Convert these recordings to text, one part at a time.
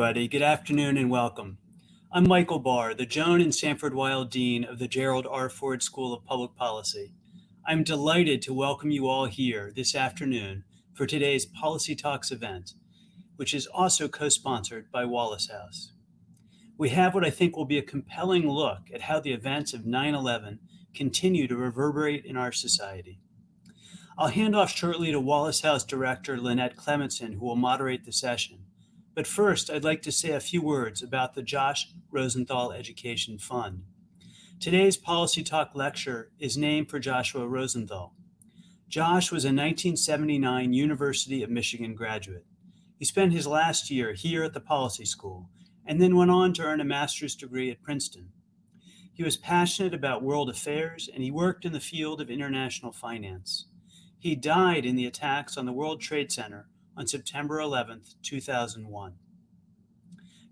everybody. Good afternoon and welcome. I'm Michael Barr, the Joan and Sanford Weill Dean of the Gerald R. Ford School of Public Policy. I'm delighted to welcome you all here this afternoon for today's Policy Talks event, which is also co-sponsored by Wallace House. We have what I think will be a compelling look at how the events of 9-11 continue to reverberate in our society. I'll hand off shortly to Wallace House Director Lynette Clemetson, who will moderate the session. But first, I'd like to say a few words about the Josh Rosenthal Education Fund. Today's Policy Talk lecture is named for Joshua Rosenthal. Josh was a 1979 University of Michigan graduate. He spent his last year here at the Policy School and then went on to earn a master's degree at Princeton. He was passionate about world affairs and he worked in the field of international finance. He died in the attacks on the World Trade Center on September 11, 2001.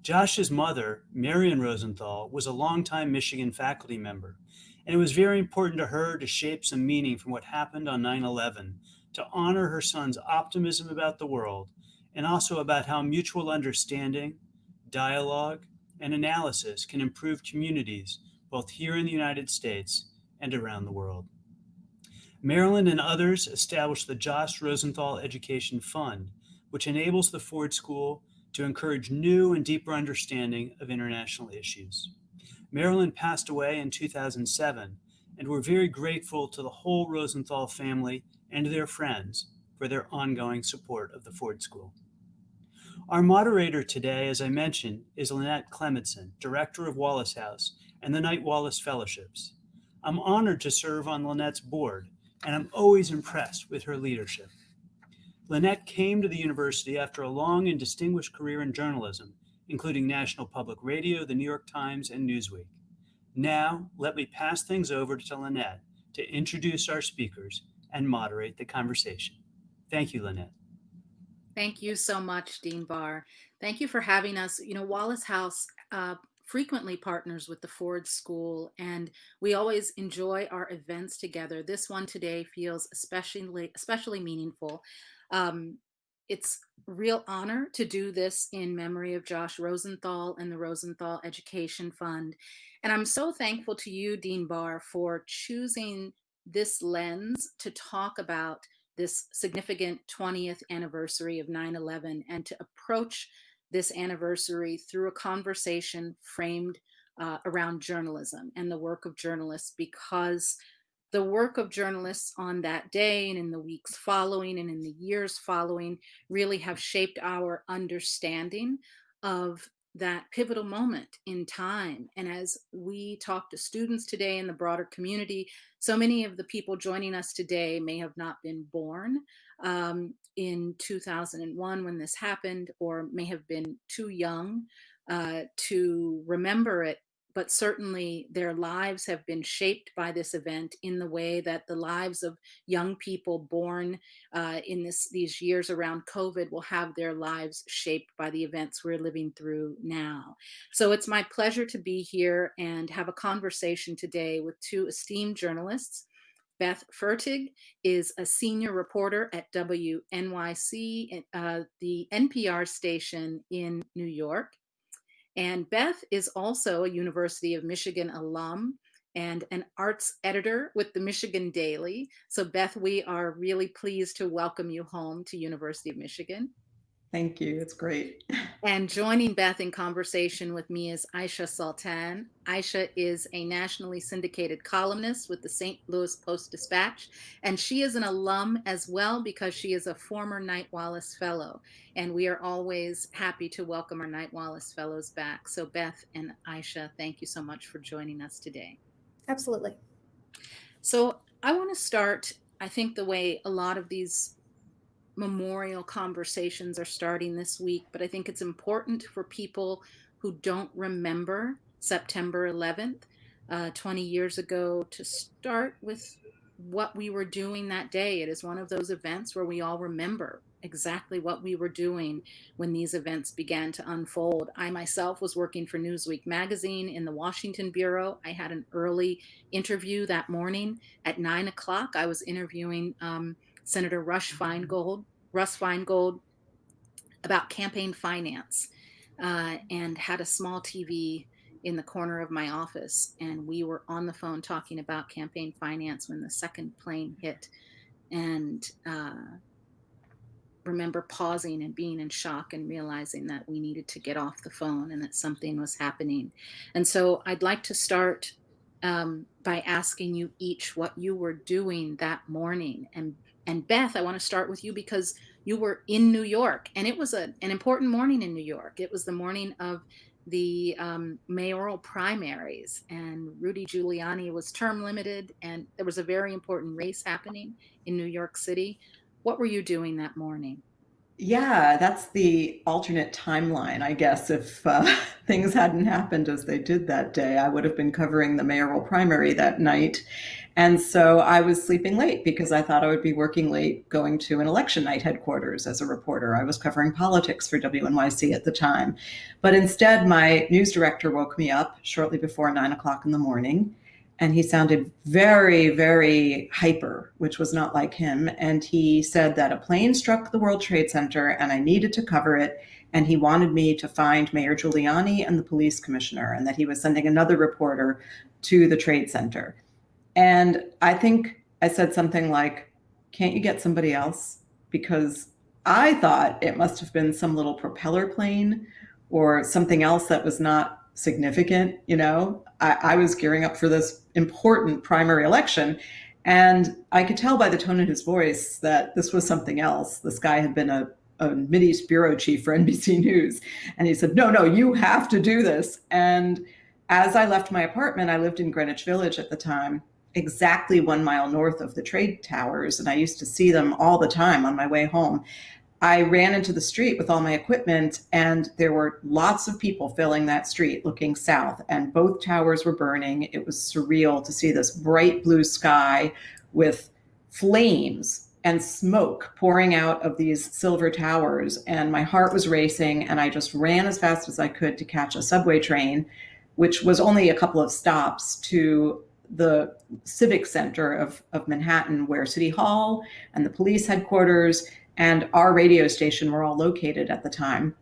Josh's mother, Marion Rosenthal, was a longtime Michigan faculty member, and it was very important to her to shape some meaning from what happened on 9-11 to honor her son's optimism about the world and also about how mutual understanding, dialogue, and analysis can improve communities both here in the United States and around the world. Marilyn and others established the Josh Rosenthal Education Fund, which enables the Ford School to encourage new and deeper understanding of international issues. Marilyn passed away in 2007, and we're very grateful to the whole Rosenthal family and their friends for their ongoing support of the Ford School. Our moderator today, as I mentioned, is Lynette Clemetson, Director of Wallace House and the Knight Wallace Fellowships. I'm honored to serve on Lynette's board, and I'm always impressed with her leadership. Lynette came to the university after a long and distinguished career in journalism, including National Public Radio, the New York Times, and Newsweek. Now, let me pass things over to Lynette to introduce our speakers and moderate the conversation. Thank you, Lynette. Thank you so much, Dean Barr. Thank you for having us. You know, Wallace House uh, frequently partners with the Ford School, and we always enjoy our events together. This one today feels especially especially meaningful. Um, it's real honor to do this in memory of Josh Rosenthal and the Rosenthal Education Fund. And I'm so thankful to you, Dean Barr, for choosing this lens to talk about this significant 20th anniversary of 9-11 and to approach this anniversary through a conversation framed uh, around journalism and the work of journalists because the work of journalists on that day and in the weeks following and in the years following really have shaped our understanding of that pivotal moment in time. And as we talk to students today in the broader community, so many of the people joining us today may have not been born um, in 2001 when this happened, or may have been too young uh, to remember it but certainly their lives have been shaped by this event in the way that the lives of young people born uh, in this these years around COVID will have their lives shaped by the events we're living through now. So it's my pleasure to be here and have a conversation today with two esteemed journalists. Beth Fertig is a senior reporter at WNYC, uh, the NPR station in New York. And Beth is also a University of Michigan alum and an arts editor with the Michigan Daily. So Beth, we are really pleased to welcome you home to University of Michigan. Thank you. It's great. And joining Beth in conversation with me is Aisha Sultan. Aisha is a nationally syndicated columnist with the St. Louis Post Dispatch, and she is an alum as well because she is a former Knight Wallace Fellow. And we are always happy to welcome our Knight Wallace Fellows back. So, Beth and Aisha, thank you so much for joining us today. Absolutely. So, I want to start, I think, the way a lot of these memorial conversations are starting this week, but I think it's important for people who don't remember September 11th, uh, 20 years ago, to start with what we were doing that day. It is one of those events where we all remember exactly what we were doing when these events began to unfold. I myself was working for Newsweek magazine in the Washington Bureau. I had an early interview that morning at nine o'clock. I was interviewing um, Senator Rush Feingold, Russ Feingold, about campaign finance. uh, and had a small TV in the corner of my office. And we were on the phone talking about campaign finance when the second plane hit. And uh, remember pausing and being in shock and realizing that we needed to get off the phone and that something was happening. And so I'd like to start um, by asking you each what you were doing that morning. And and Beth, I want to start with you because you were in New York, and it was a, an important morning in New York. It was the morning of the um, mayoral primaries, and Rudy Giuliani was term limited, and there was a very important race happening in New York City. What were you doing that morning? Yeah, that's the alternate timeline, I guess. If uh, things hadn't happened as they did that day, I would have been covering the mayoral primary that night. And so I was sleeping late because I thought I would be working late going to an election night headquarters as a reporter. I was covering politics for WNYC at the time. But instead, my news director woke me up shortly before nine o'clock in the morning and he sounded very, very hyper, which was not like him. And he said that a plane struck the World Trade Center and I needed to cover it. And he wanted me to find Mayor Giuliani and the police commissioner, and that he was sending another reporter to the Trade Center. And I think I said something like, Can't you get somebody else? Because I thought it must have been some little propeller plane or something else that was not significant. You know, I, I was gearing up for this important primary election. And I could tell by the tone in his voice that this was something else. This guy had been a, a Mideast bureau chief for NBC News. And he said, No, no, you have to do this. And as I left my apartment, I lived in Greenwich Village at the time, exactly one mile north of the trade towers. And I used to see them all the time on my way home. I ran into the street with all my equipment, and there were lots of people filling that street looking south, and both towers were burning. It was surreal to see this bright blue sky with flames and smoke pouring out of these silver towers. And my heart was racing, and I just ran as fast as I could to catch a subway train, which was only a couple of stops to the civic center of, of Manhattan, where City Hall and the police headquarters and our radio station were all located at the time.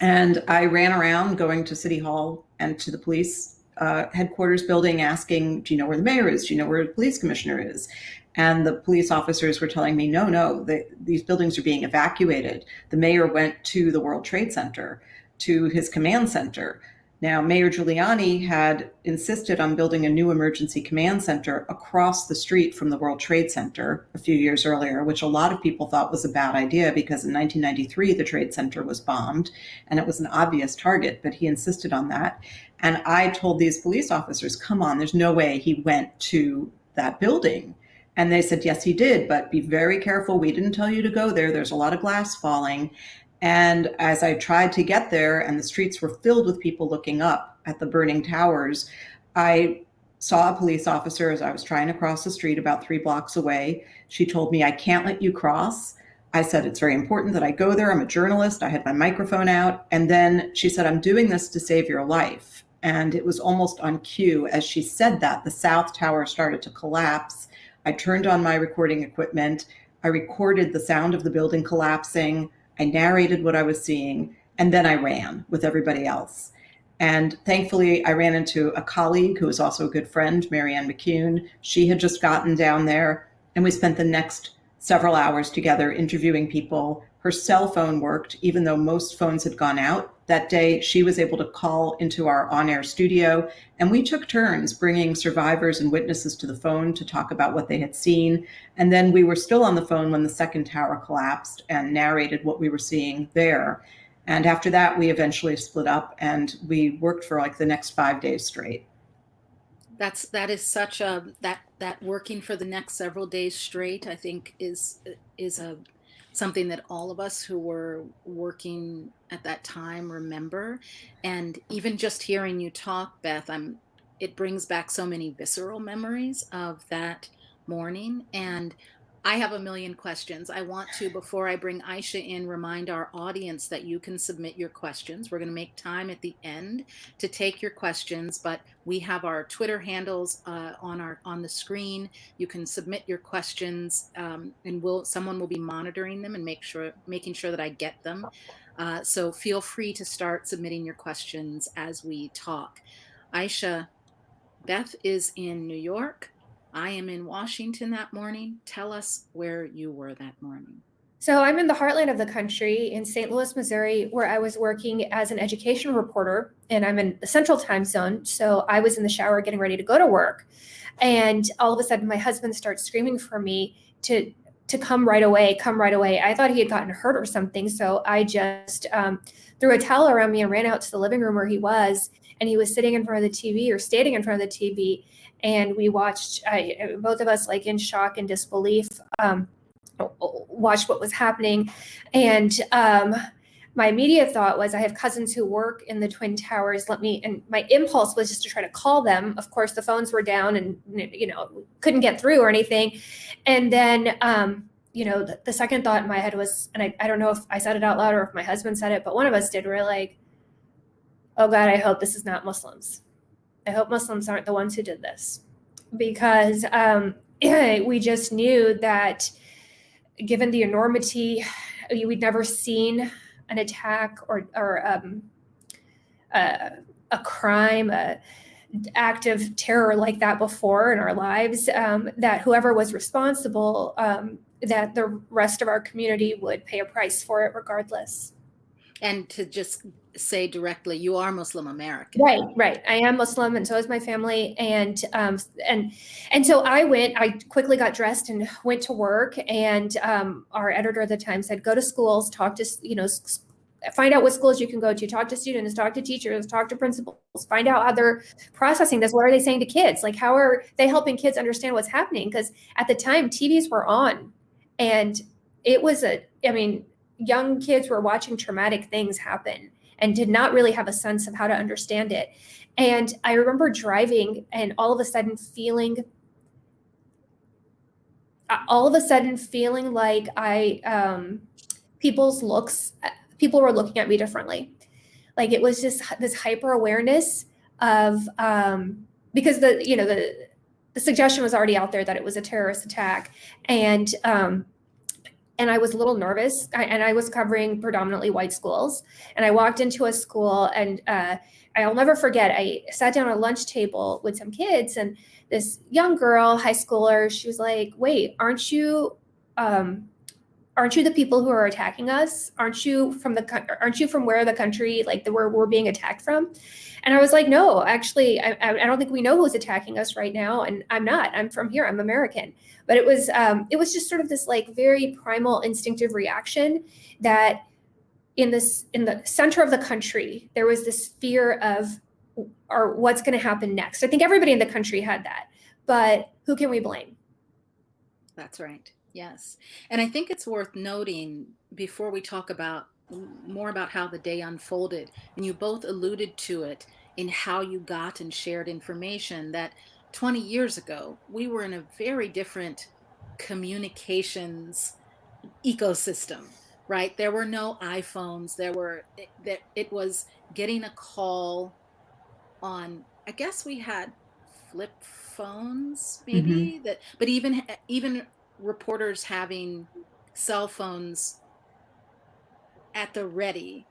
And I ran around going to City Hall and to the police uh, headquarters building asking, Do you know where the mayor is? Do you know where the police commissioner is? And the police officers were telling me, No, no, the, these buildings are being evacuated. The mayor went to the World Trade Center, to his command center. Now, Mayor Giuliani had insisted on building a new emergency command center across the street from the World Trade Center a few years earlier, which a lot of people thought was a bad idea because in 1993 the Trade Center was bombed and it was an obvious target, but he insisted on that. And I told these police officers, come on, there's no way he went to that building. And they said, yes, he did, but be very careful. We didn't tell you to go there. There's a lot of glass falling. And as I tried to get there and the streets were filled with people looking up at the burning towers, I saw a police officer as I was trying to cross the street about three blocks away. She told me, I can't let you cross. I said, It's very important that I go there. I'm a journalist. I had my microphone out. And then she said, I'm doing this to save your life. And it was almost on cue. As she said that, the South Tower started to collapse. I turned on my recording equipment. I recorded the sound of the building collapsing. I narrated what I was seeing, and then I ran with everybody else. And thankfully, I ran into a colleague who was also a good friend, Marianne McCune. She had just gotten down there, and we spent the next several hours together interviewing people. Her cell phone worked, even though most phones had gone out. That day, she was able to call into our on air studio, and we took turns bringing survivors and witnesses to the phone to talk about what they had seen. And then we were still on the phone when the second tower collapsed and narrated what we were seeing there. And after that, we eventually split up and we worked for like the next five days straight. That's that is such a that that working for the next several days straight, I think is is a something that all of us who were working at that time remember. And even just hearing you talk, Beth, I'm it brings back so many visceral memories of that morning. And I have a million questions. I want to, before I bring Aisha in, remind our audience that you can submit your questions. We're going to make time at the end to take your questions, but we have our Twitter handles uh, on our on the screen. You can submit your questions, um, and will someone will be monitoring them and make sure making sure that I get them. Uh, so feel free to start submitting your questions as we talk. Aisha, Beth is in New York. I am in Washington that morning. Tell us where you were that morning. So I'm in the heartland of the country in St. Louis, Missouri, where I was working as an education reporter, and I'm in the central time zone. So I was in the shower getting ready to go to work. And all of a sudden, my husband starts screaming for me to to come right away, come right away. I thought he had gotten hurt or something, so I just um, threw a towel around me and ran out to the living room where he was, and he was sitting in front of the TV or standing in front of the TV, and we watched both of us like in shock and disbelief. Um, watched what was happening, and um, my immediate thought was I have cousins who work in the Twin Towers. Let me, and my impulse was just to try to call them. Of course, the phones were down and, you know, couldn't get through or anything. And then, um, you know, the, the, second thought in my head was, and I, I don't know if I said it out loud or if my husband said it, but one of us did. We're like, oh God, I hope this is not Muslims. I hope Muslims aren't the ones who did this. Because um, we just knew that given the enormity, we'd never seen an attack or or um, a crime, a act of terror like that before in our lives. Um, that whoever was responsible, um, that the rest of our community would pay a price for it regardless. And to just say directly, you are Muslim American. Right, right. I am Muslim, and so is my family. And um, and and so I went. I quickly got dressed and went to work. And um, our editor at the time said, "Go to schools, talk to you know." Find out what schools you can go to, talk to students, talk to teachers, talk to principals, find out how they're processing this. What are they saying to kids? Like, how are they helping kids understand what's happening? Because at the time, TVs were on and it was a, I mean, young kids were watching traumatic things happen and did not really have a sense of how to understand it. And I remember driving and all of a sudden feeling uh, all of a sudden feeling like I um people's looks people were looking at me differently. Like it was just this hyper awareness of um because the you know the the suggestion was already out there that it was a terrorist attack and um and I was a little nervous. I, and I was covering predominantly white schools. And I walked into a school, and uh, I'll never forget. I sat down at a lunch table with some kids, and this young girl, high schooler, she was like, "Wait, aren't you?" Um, aren't you the people who are attacking us? Aren't you from the aren't you from where the country like the where we're being attacked from? And i was like no actually I, I don't think we know who's attacking us right now and i'm not. I'm from here. I'm american. But it was um, it was just sort of this like very primal instinctive reaction that in this in the center of the country there was this fear of or what's going to happen next? I think everybody in the country had that but who can we blame? That's right yes and i think it's worth noting before we talk about more about how the day unfolded and you both alluded to it in how you got and shared information that 20 years ago, we were in a very different communications ecosystem, right? There were no iPhones. There were that it was getting a call on. I guess we had flip phones, maybe mm-hmm. that. But even even reporters having cell phones at the ready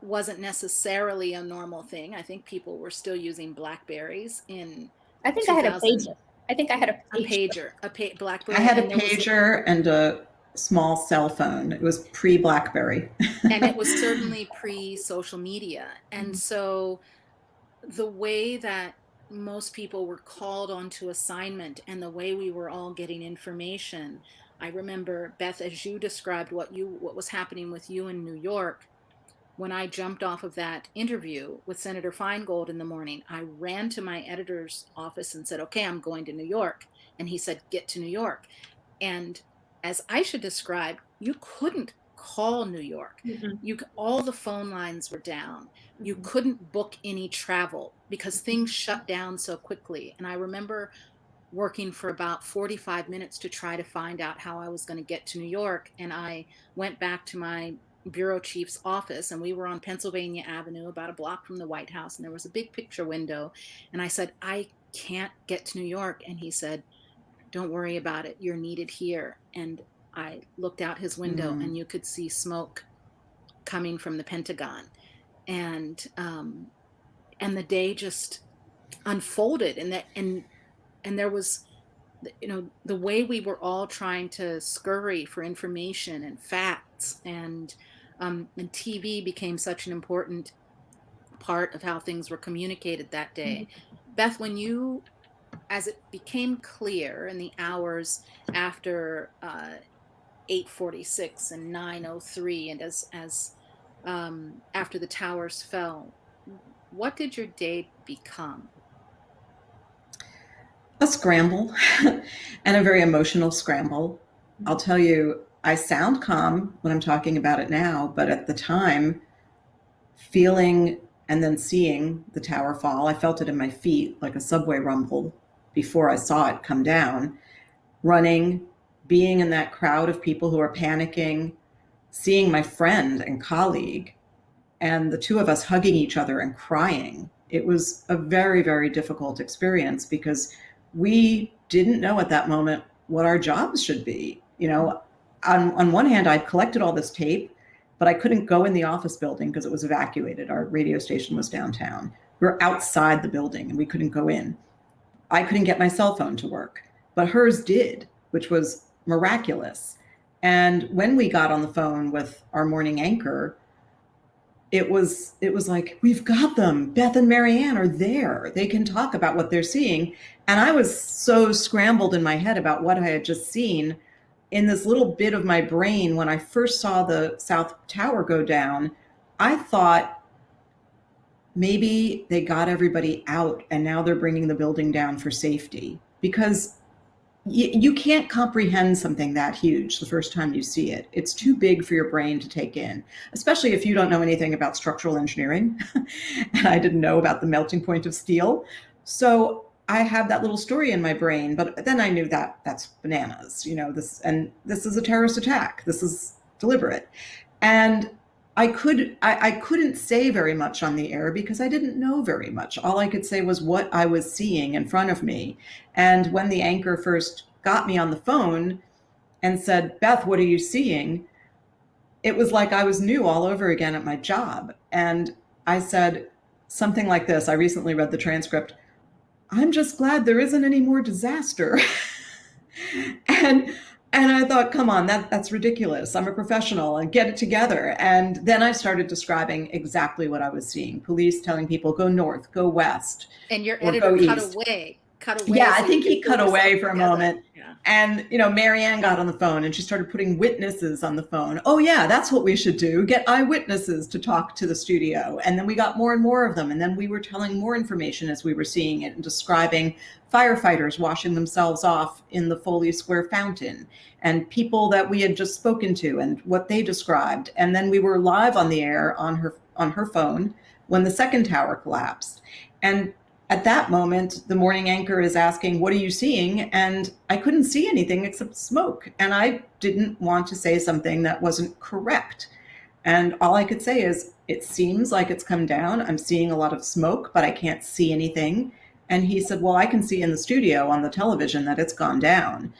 wasn't necessarily a normal thing. I think people were still using Blackberries in I think I had a pager. I think I had a pager. A pager, a pa- BlackBerry. I had a pager was, and a small cell phone. It was pre BlackBerry. and it was certainly pre social media. And mm-hmm. so the way that most people were called onto assignment and the way we were all getting information. I remember Beth, as you described what you what was happening with you in New York, when I jumped off of that interview with Senator Feingold in the morning, I ran to my editor's office and said, Okay, I'm going to New York. And he said, Get to New York. And as Aisha described, you couldn't call New York. Mm-hmm. You all the phone lines were down. Mm-hmm. You couldn't book any travel because things shut down so quickly. And I remember working for about 45 minutes to try to find out how I was going to get to New York. And I went back to my bureau chief's office and we were on Pennsylvania Avenue about a block from the White House and there was a big picture window and I said I can't get to New York and he said don't worry about it you're needed here and I looked out his window mm. and you could see smoke coming from the Pentagon, and um, and the day just unfolded, and that and and there was you know the way we were all trying to scurry for information and facts and um, and tv became such an important part of how things were communicated that day mm-hmm. beth when you as it became clear in the hours after uh, 846 and 903 and as as um, after the towers fell what did your day become a scramble and a very emotional scramble. I'll tell you, I sound calm when I'm talking about it now, but at the time, feeling and then seeing the tower fall, I felt it in my feet like a subway rumble before I saw it come down. Running, being in that crowd of people who are panicking, seeing my friend and colleague, and the two of us hugging each other and crying. It was a very, very difficult experience because we didn't know at that moment what our jobs should be. You know, on, on one hand, I'd collected all this tape, but I couldn't go in the office building because it was evacuated. Our radio station was downtown. We were outside the building and we couldn't go in. I couldn't get my cell phone to work, but hers did, which was miraculous. And when we got on the phone with our morning anchor, it was it was like we've got them. Beth and marianne are there. They can talk about what they're seeing. And i was so scrambled in my head about what i had just seen in this little bit of my brain when i first saw the south tower go down. I thought maybe they got everybody out and now they're bringing the building down for safety because you, can't comprehend something that huge the first time you see it. It's too big for your brain to take in, especially if you don't know anything about structural engineering. and I didn't know about the melting point of steel. So I have that little story in my brain, but then I knew that that's bananas, you know, this, and this is a terrorist attack. This is deliberate. And I could I, I, couldn't say very much on the air because I didn't know very much. All I could say was what I was seeing in front of me. And when the anchor first got me on the phone and said, Beth, what are you seeing? It was like I was new all over again at my job. And I said something like this. I recently read the transcript. I'm just glad there isn't any more disaster. and and I thought, come on, that, that's ridiculous. I'm a professional and get it together. And then I started describing exactly what I was seeing. Police telling people, go north, go west. And your editor cut east. away cut away. Yeah, so I think he cut away for a together. moment. Yeah. And, you know, Marianne got on the phone and she started putting witnesses on the phone. Oh, yeah, that's what we should do. Get eyewitnesses to talk to the studio. And then we got more and more of them. And then we were telling more information as we were seeing it and describing firefighters washing themselves off in the Foley Square fountain and people that we had just spoken to and what they described. And then we were live on the air on her on her phone when the second tower collapsed. And at that moment, the morning anchor is asking, What are you seeing? And I couldn't see anything except smoke. And I didn't want to say something that wasn't correct. And all I could say is, It seems like it's come down. I'm seeing a lot of smoke, but I can't see anything. And he said, Well, I can see in the studio on the television that it's gone down.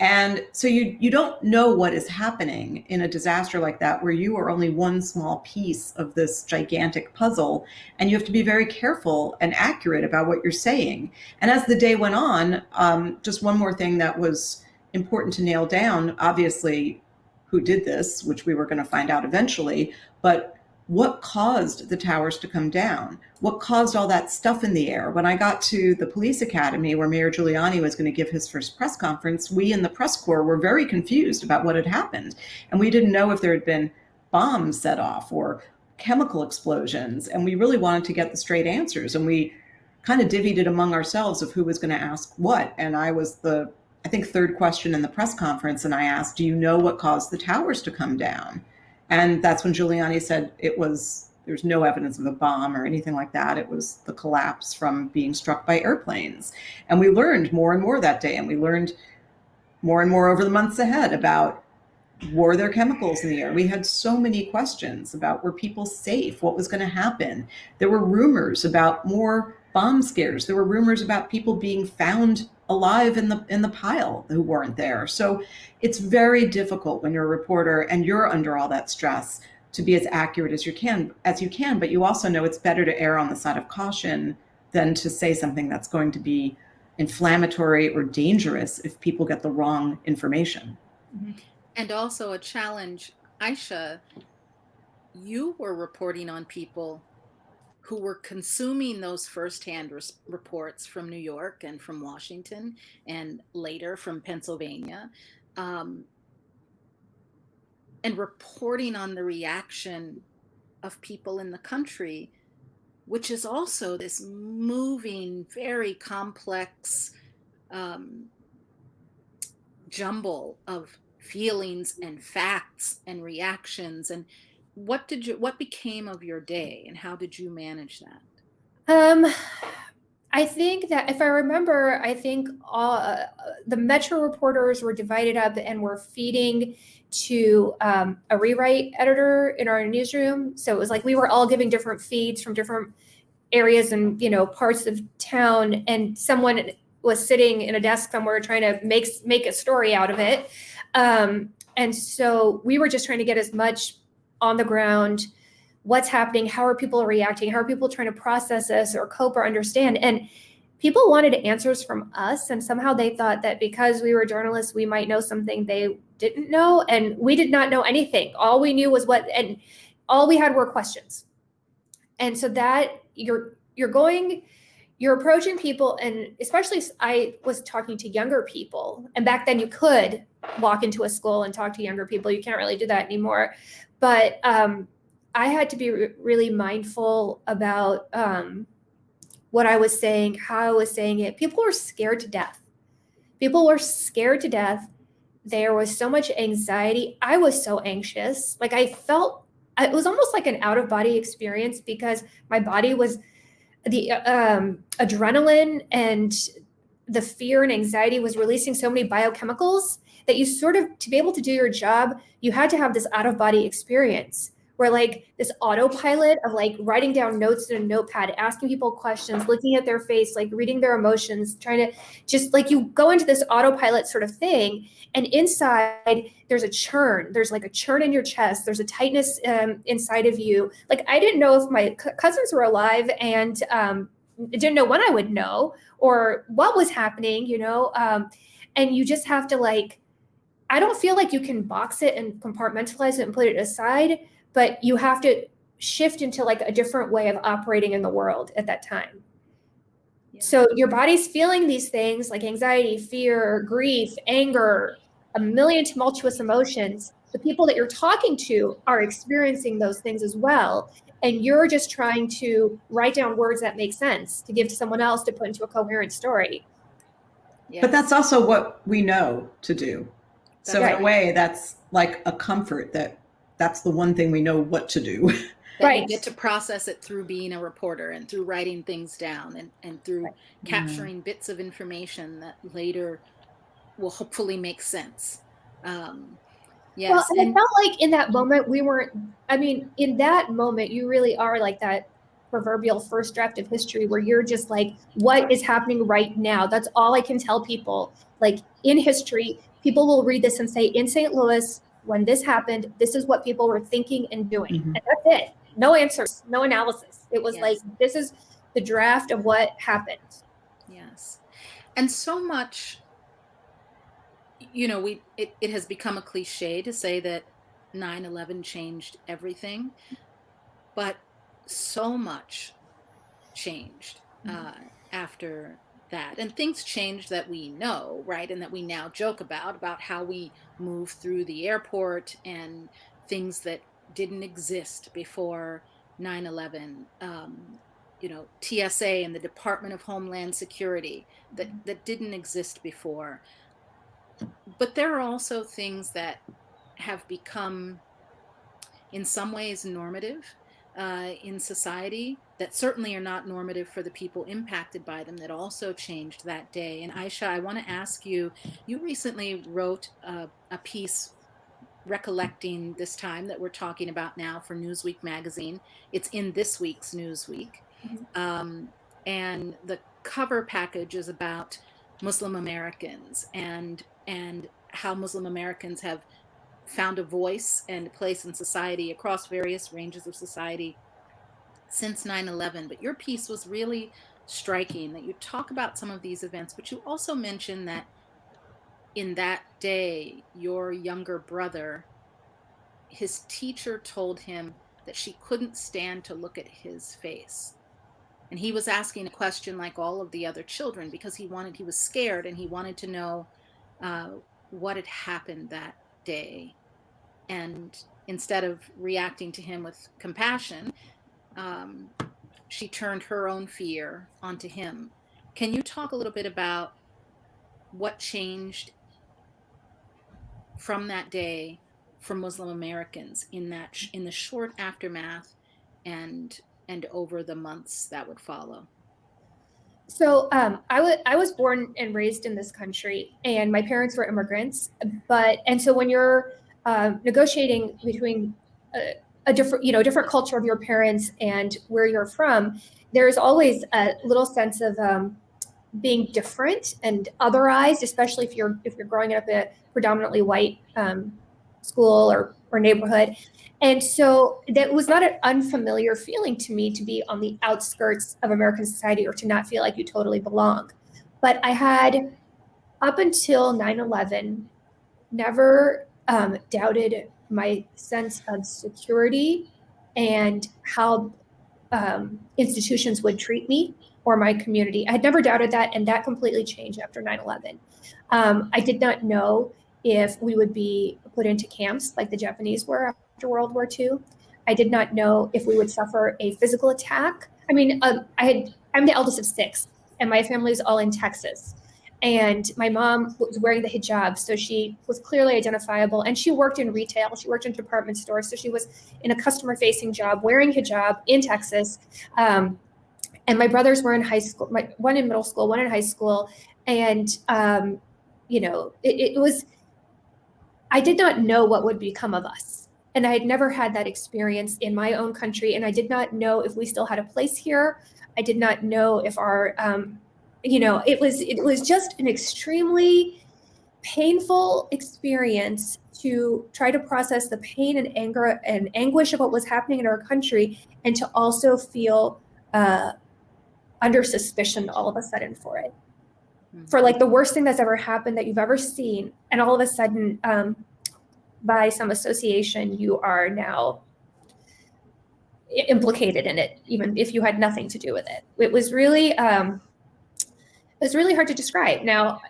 And so you you don't know what is happening in a disaster like that where you are only one small piece of this gigantic puzzle and you have to be very careful and accurate about what you're saying. And as the day went on, um, just one more thing that was important to nail down, obviously who did this, which we were going to find out eventually, but what caused the towers to come down? What caused all that stuff in the air? When I got to the police academy where Mayor Giuliani was going to give his first press conference, we in the press corps were very confused about what had happened. And we didn't know if there had been bombs set off or chemical explosions. And we really wanted to get the straight answers. And we kind of divvied it among ourselves of who was going to ask what. And I was the, I think, third question in the press conference. And I asked, Do you know what caused the towers to come down? And that's when Giuliani said it was, there's no evidence of a bomb or anything like that. It was the collapse from being struck by airplanes. And we learned more and more that day. And we learned more and more over the months ahead about were there chemicals in the air? We had so many questions about were people safe? What was going to happen? There were rumors about more bomb scares. There were rumors about people being found alive in the in the pile who weren't there. So it's very difficult when you're a reporter and you're under all that stress to be as accurate as you can as you can but you also know it's better to err on the side of caution than to say something that's going to be inflammatory or dangerous if people get the wrong information mm-hmm. And also a challenge, Aisha, you were reporting on people who were consuming those firsthand reports from New York and from Washington and later from Pennsylvania, um, and reporting on the reaction of people in the country, which is also this moving, very complex um, jumble of feelings and facts and reactions and what did you what became of your day and how did you manage that Um, I think that if I remember, I think all uh, the Metro reporters were divided up and were feeding to um, a rewrite editor in our newsroom. So it was like we were all giving different feeds from different areas and you know parts of town, and someone was sitting in a desk somewhere trying to make make a story out of it. Um, and so we were just trying to get as much on the ground what's happening how are people reacting how are people trying to process this or cope or understand? And people wanted answers from us and somehow they thought that because we were journalists we might know something they didn't know and we did not know anything. All we knew was what and all we had were questions. And so that you're you're going you're approaching people and especially i was talking to younger people and back then you could walk into a school and talk to younger people. You can't really do that anymore but um, I had to be re- really mindful about um, what I was saying, how I was saying it. People were scared to death. People were scared to death. There was so much anxiety. I was so anxious. Like I felt it was almost like an out of body experience because my body was the um, adrenaline and the fear and anxiety was releasing so many biochemicals that you sort of to be able to do your job you had to have this out of body experience where like this autopilot of like writing down notes in a notepad asking people questions looking at their face like reading their emotions trying to just like you go into this autopilot sort of thing and inside there's a churn. There's like a churn in your chest. There's a tightness um, inside of you. Like i didn't know if my cousins were alive and um, didn't know when i would know or what was happening you know um, and you just have to like I don't feel like you can box it and compartmentalize it and put it aside, but you have to shift into like a different way of operating in the world at that time. Yeah. So your body's feeling these things like anxiety, fear, grief, anger, a million tumultuous emotions. The people that you're talking to are experiencing those things as well. And you're just trying to write down words that make sense to give to someone else to put into a coherent story. Yes. but that's also what we know to do so That's in a way that's like a comfort that that's the one thing we know what to do that you Right. get to process it through being a reporter and through writing things down and, and through Right. capturing bits of information that later will hopefully make sense um, yes Well, and, and- it felt like in that moment we weren't. I mean, in that moment, you really are like that proverbial first draft of history, where you're just like, "What is happening right now?" That's all I can tell people. Like in history, people will read this and say, "In St. Louis, when this happened, this is what people were thinking and doing," Mhm. and that's it. No answers, no analysis. It was Yes. like, "This is the draft of what happened." Yes. And so much, you know, we it, it has become a cliche to say that 9-11 changed everything, but so much changed uh, after that. And things change that we know, right? And that we now joke about, about how we move through the airport and things that didn't exist before 9-11. Um, you know TSA and the Department of Homeland Security that that didn't exist before. But there are also things that have become, in some ways, normative uh, in society that certainly are not normative for the people impacted by them. That also changed that day. And Aisha, I want to ask you. You recently wrote a, a piece recollecting this time that we're talking about now for Newsweek magazine. It's in this week's Newsweek. Um, and the cover package is about Muslim Americans and and how Muslim Americans have found a voice and a place in society across various ranges of society since 9 11. But your piece was really striking that you talk about some of these events, but you also mention that in that day, your younger brother, his teacher told him that she couldn't stand to look at his face. And he was asking a question like all of the other children because he wanted, he was scared and he wanted to know uh, what had happened that day. And instead of reacting to him with compassion, um, she turned her own fear onto him. Can you talk a little bit about what changed from that day for Muslim Americans in that in the short aftermath and and over the months that would follow? So um, I was I was born and raised in this country, and my parents were immigrants. But and so when you're uh, negotiating between a, a, different you know different culture of your parents and where you're from, there's always a little sense of um, being different and otherized, especially if you're if you're growing up in a predominantly white um, school or or neighborhood. And so that was not an unfamiliar feeling to me to be on the outskirts of American society or to not feel like you totally belong. But I had, up until 9 11, never um, doubted my sense of security and how um, institutions would treat me or my community. I had never doubted that, and that completely changed after 9 11. Um, I did not know if we would be put into camps like the Japanese were after World War II. I did not know if we would suffer a physical attack. I mean, um, I had I'm the eldest of six, and my family is all in Texas. And my mom was wearing the hijab, so she was clearly identifiable. And she worked in retail. She worked in department stores, so she was in a customer-facing job, wearing hijab in Texas. Um, and my brothers were in high school, my, one in middle school, one in high school, and um, you know, it, it was I did not know what would become of us. And I had never had that experience in my own country. And I did not know if we still had a place here. I did not know if our, um, you know, it was it was just an extremely painful experience to try to process the pain and anger and anguish of what was happening in our country, and to also feel uh, under suspicion all of a sudden for it for like the worst thing that's ever happened that you've ever seen and all of a sudden um, by some association you are now implicated in it even if you had nothing to do with it. It was really um, it was really hard to describe. Now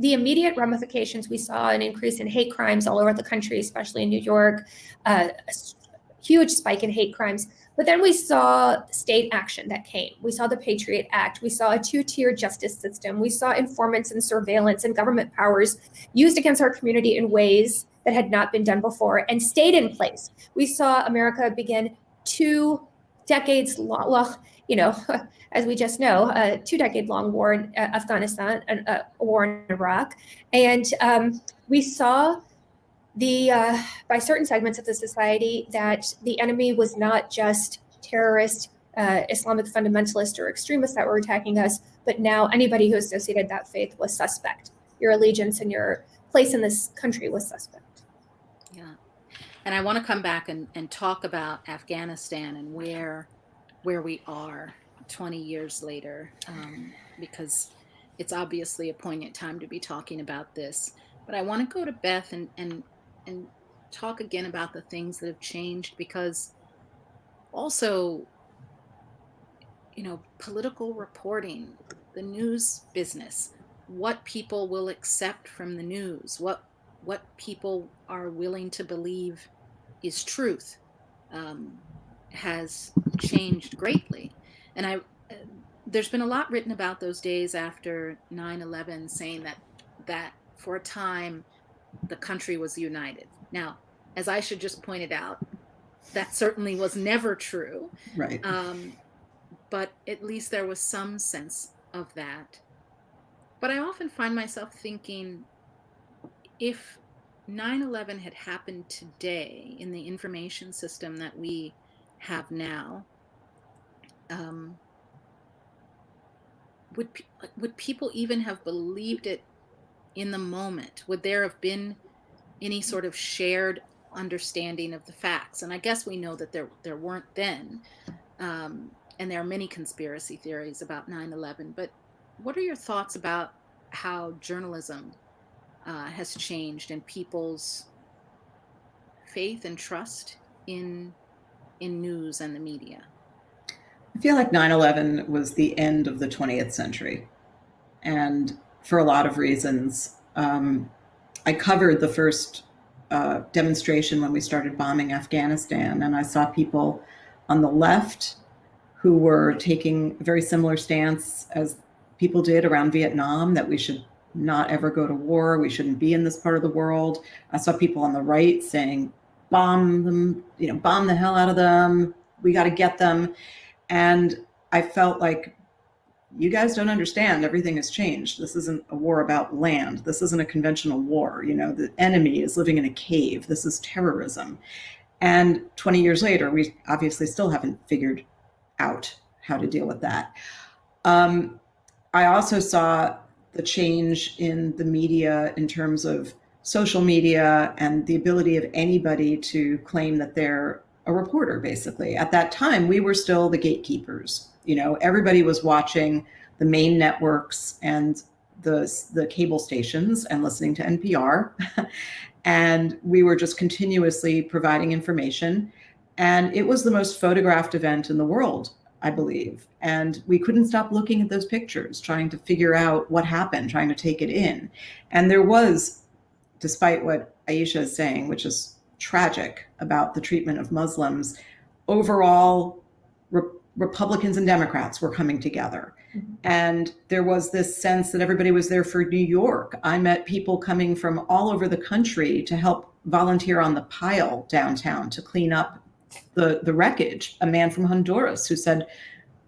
the immediate ramifications we saw an increase in hate crimes all over the country especially in new york uh, a huge spike in hate crimes but then we saw state action that came. We saw the Patriot Act. We saw a two tier justice system. We saw informants and surveillance and government powers used against our community in ways that had not been done before and stayed in place. We saw America begin two decades long, well, you know, as we just know, a two decade long war in uh, Afghanistan, a, a, war in Iraq. And um, we saw the uh, by certain segments of the society that the enemy was not just terrorist uh, Islamic fundamentalists or extremists that were attacking us, but now anybody who associated that faith was suspect. Your allegiance and your place in this country was suspect. Yeah, and I want to come back and, and talk about Afghanistan and where where we are 20 years later, um, because it's obviously a poignant time to be talking about this. But I want to go to Beth and, and and talk again about the things that have changed because also you know political reporting the news business what people will accept from the news what what people are willing to believe is truth um, has changed greatly. And i there's been a lot written about those days after 9-11 saying that that for a time the country was united. Now, as Aisha just pointed out, that certainly was never true. Right. Um, but at least there was some sense of that. But I often find myself thinking if 9 11 had happened today in the information system that we have now, um, would, would people even have believed it in the moment? Would there have been any sort of shared understanding of the facts. And I guess we know that there there weren't then. Um, and there are many conspiracy theories about 9/11. But what are your thoughts about how journalism uh, has changed and people's faith and trust in in news and the media? I feel like 9 11 was the end of the 20th century. And for a lot of reasons, um, I covered the first uh, demonstration when we started bombing Afghanistan, and I saw people on the left who were taking a very similar stance as people did around Vietnam that we should not ever go to war, we shouldn't be in this part of the world. I saw people on the right saying, bomb them, you know, bomb the hell out of them, we got to get them. And I felt like you guys don't understand everything has changed. This isn't a war about land. This isn't a conventional war you know the enemy is living in a cave. This is terrorism. And 20 years later we obviously still haven't figured out how to deal with that. Um, i also saw the change in the media in terms of social media and the ability of anybody to claim that they're a reporter basically. At that time we were still the gatekeepers you know, everybody was watching the main networks and the, the cable stations and listening to NPR. and we were just continuously providing information. And it was the most photographed event in the world, I believe. And we couldn't stop looking at those pictures, trying to figure out what happened, trying to take it in. And there was, despite what Aisha is saying, which is tragic about the treatment of Muslims, overall Republicans and Democrats were coming together. Mm-hmm. And there was this sense that everybody was there for New York. I met people coming from all over the country to help volunteer on the pile downtown to clean up the, the wreckage. A man from Honduras who said,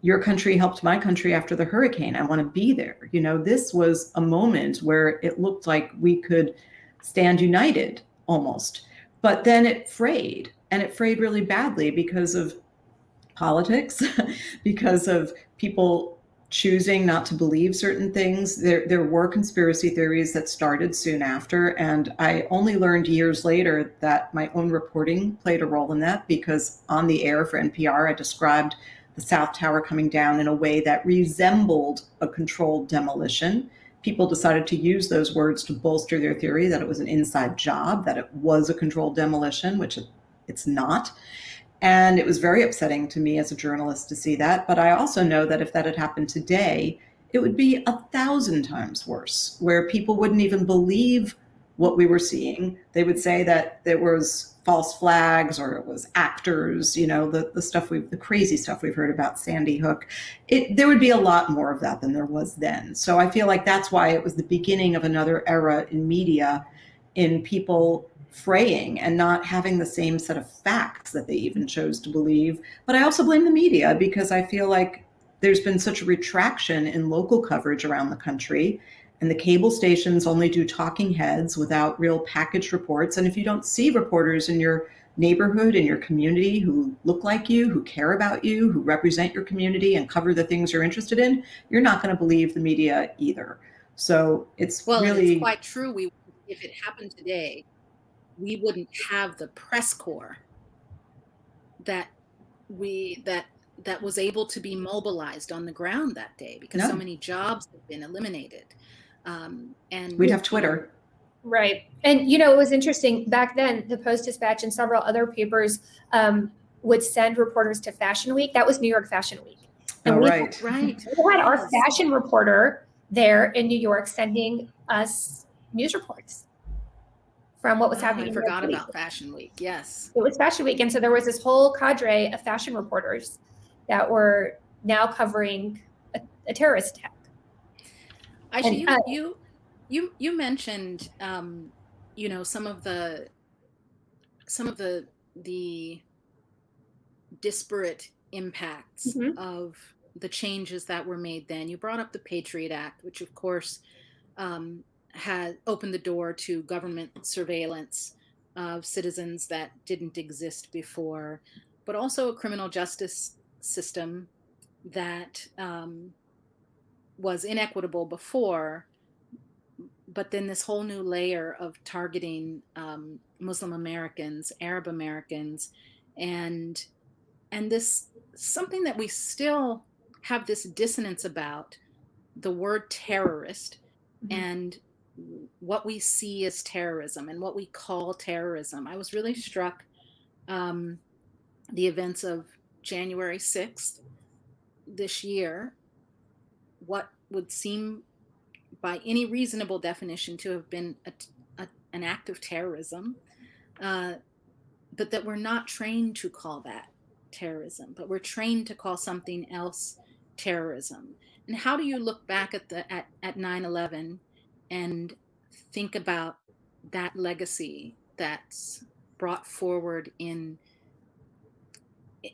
Your country helped my country after the hurricane. I want to be there. You know, this was a moment where it looked like we could stand united almost. But then it frayed, and it frayed really badly because of politics because of people choosing not to believe certain things. There, there were conspiracy theories that started soon after, and I only learned years later that my own reporting played a role in that because on the air for NPR, I described the South Tower coming down in a way that resembled a controlled demolition. People decided to use those words to bolster their theory that it was an inside job, that it was a controlled demolition, which it's not. And it was very upsetting to me as a journalist to see that. But I also know that if that had happened today, it would be a thousand times worse, where people wouldn't even believe what we were seeing. They would say that there was false flags or it was actors, you know, the, the stuff we've, the crazy stuff we've heard about Sandy Hook. It, there would be a lot more of that than there was then. So I feel like that's why it was the beginning of another era in media in people fraying and not having the same set of facts that they even chose to believe. But I also blame the media because I feel like there's been such a retraction in local coverage around the country. And the cable stations only do talking heads without real package reports. And if you don't see reporters in your neighborhood, in your community who look like you, who care about you, who represent your community and cover the things you're interested in, you're not going to believe the media either. So it's well, really it's quite true. We, if it happened today, we wouldn't have the press corps that we that that was able to be mobilized on the ground that day because no. so many jobs have been eliminated. Um, and we'd have twitter. Right. And you know it was interesting back then the post dispatch and several other papers um, would send reporters to fashion week. That was new york fashion week. And oh, we right. Had, right. we had our fashion reporter there in new york sending us news reports from what was oh, happening. I forgot about Fashion Week. Yes, it was Fashion Week, and so there was this whole cadre of fashion reporters that were now covering a, a terrorist attack. Aisha, and, you, uh, you you you mentioned um, you know some of the some of the the disparate impacts mm-hmm. of the changes that were made then. You brought up the Patriot Act, which of course um, had opened the door to government surveillance of citizens that didn't exist before, but also a criminal justice system that um, was inequitable before, but then this whole new layer of targeting um, Muslim Americans, Arab Americans, and and this something that we still have this dissonance about the word terrorist mm-hmm. and what we see as terrorism and what we call terrorism. I was really struck um, the events of January 6th this year, what would seem by any reasonable definition to have been a, a, an act of terrorism, uh, but that we're not trained to call that terrorism, but we're trained to call something else terrorism. And how do you look back at the at, at 9-11 and think about that legacy that's brought forward in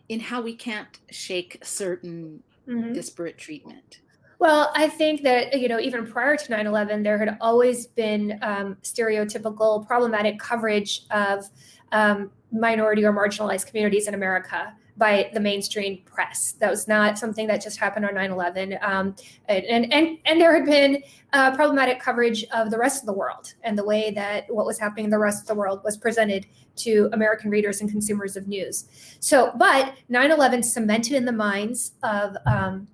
in how we can't shake certain mm-hmm. disparate treatment well, I think that, you know, even prior to 9 11, there had always been um, stereotypical, problematic coverage of um, minority or marginalized communities in America by the mainstream press. That was not something that just happened on 9/11. Um, and, and and there had been uh, problematic coverage of the rest of the world and the way that what was happening in the rest of the world was presented to American readers and consumers of news. So, but 9/11 cemented in the minds of um,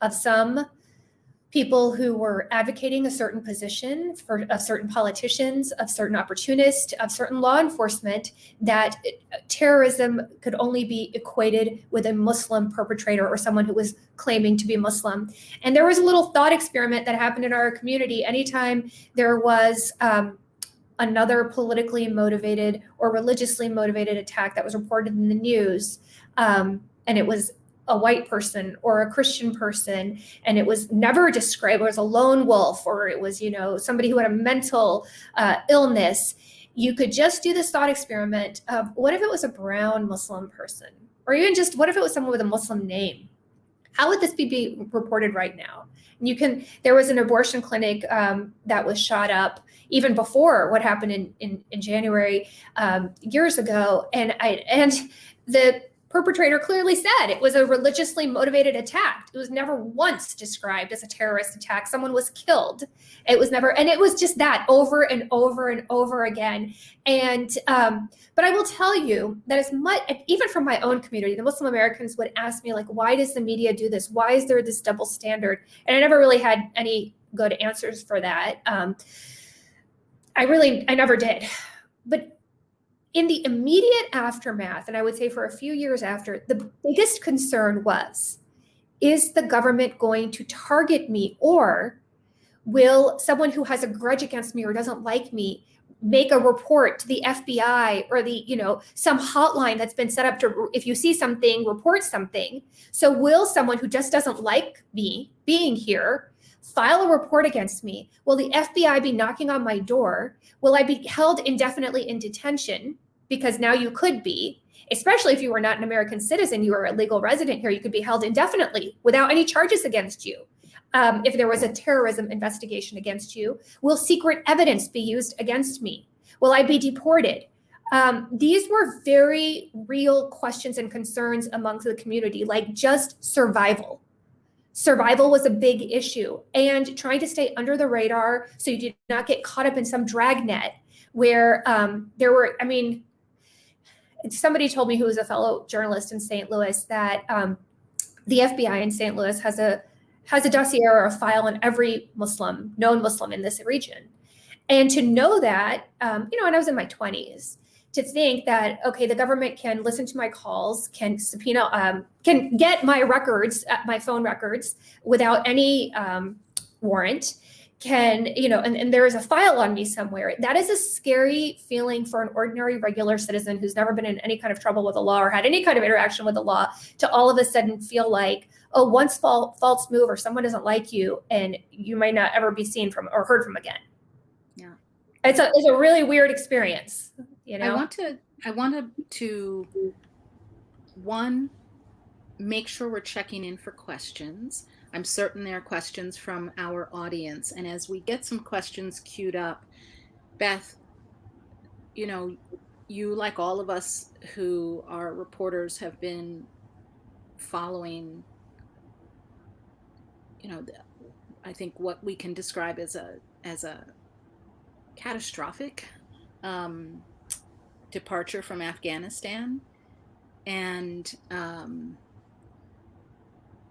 of some people who were advocating a certain position for of certain politicians, of certain opportunists, of certain law enforcement, that terrorism could only be equated with a Muslim perpetrator or someone who was claiming to be Muslim. And there was a little thought experiment that happened in our community. Anytime there was um, another politically motivated or religiously motivated attack that was reported in the news, um, and it was a white person or a Christian person, and it was never described as a lone wolf or it was, you know, somebody who had a mental uh, illness. You could just do this thought experiment of what if it was a brown Muslim person, or even just what if it was someone with a Muslim name? How would this be, be reported right now? And you can. There was an abortion clinic um, that was shot up even before what happened in in, in January um, years ago, and I and the perpetrator clearly said it was a religiously motivated attack. It was never once described as a terrorist attack. Someone was killed. It was never, and it was just that over and over and over again. And, um, but I will tell you that as much, even from my own community, the Muslim Americans would ask me, like, why does the media do this? Why is there this double standard? And I never really had any good answers for that. Um, I really, I never did. But in the immediate aftermath, and I would say for a few years after, the biggest concern was is the government going to target me or will someone who has a grudge against me or doesn't like me make a report to the FBI or the, you know, some hotline that's been set up to, if you see something, report something. So, will someone who just doesn't like me being here file a report against me? Will the FBI be knocking on my door? Will I be held indefinitely in detention? Because now you could be, especially if you were not an American citizen, you were a legal resident here, you could be held indefinitely without any charges against you. Um, if there was a terrorism investigation against you, will secret evidence be used against me? Will I be deported? Um, these were very real questions and concerns amongst the community, like just survival survival was a big issue and trying to stay under the radar so you did not get caught up in some dragnet where um, there were i mean somebody told me who was a fellow journalist in st louis that um, the fbi in st louis has a has a dossier or a file on every muslim known muslim in this region. And to know that um, you know and i was in my 20s to think that okay the government can listen to my calls can subpoena um, can get my records uh, my phone records without any um, warrant can you know and, and there is a file on me somewhere. That is a scary feeling for an ordinary regular citizen who's never been in any kind of trouble with the law or had any kind of interaction with the law to all of a sudden feel like oh one small false move or someone doesn't like you and you might not ever be seen from or heard from again. Yeah. It's a, it's a really weird experience you know? i want to i wanted to one make sure we're checking in for questions. I'm certain there are questions from our audience and as we get some questions queued up beth you know you like all of us who are reporters have been following you know I think what we can describe as a as a catastrophic um, departure from Afghanistan, and um,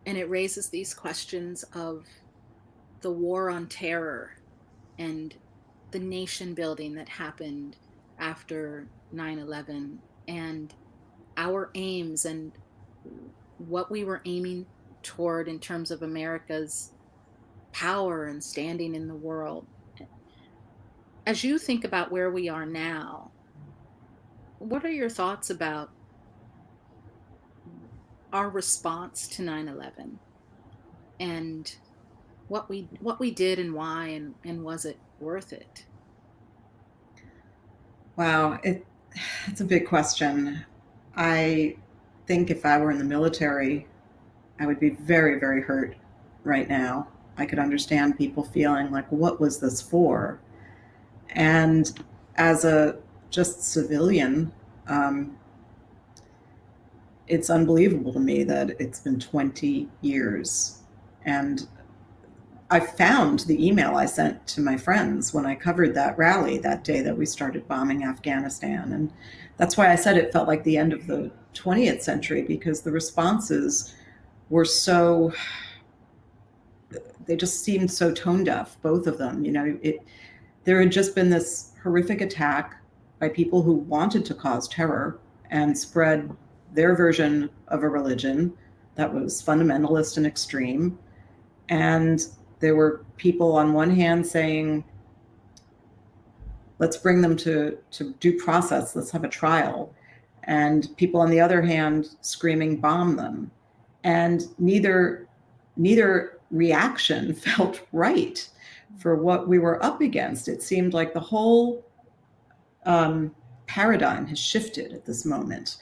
and it raises these questions of the war on terror and the nation building that happened after 9/11 and our aims and what we were aiming toward in terms of America's power and standing in the world. As you think about where we are now, what are your thoughts about our response to 9/11 and what we what we did and why and and was it worth it? Wow, it, it's a big question. I think if I were in the military, I would be very, very hurt right now. I could understand people feeling like, what was this for? And as a just civilian, um, it's unbelievable to me that it's been 20 years. And I found the email I sent to my friends when I covered that rally that day that we started bombing Afghanistan. And that's why I said it felt like the end of the 20th century because the responses were so they just seemed so tone deaf both of them you know it there had just been this horrific attack by people who wanted to cause terror and spread their version of a religion that was fundamentalist and extreme. And there were people on one hand saying let's bring them to to due process. Let's have a trial. And people on the other hand screaming bomb them. And neither neither reaction felt right for what we were up against. It seemed like the whole um, paradigm has shifted at this moment.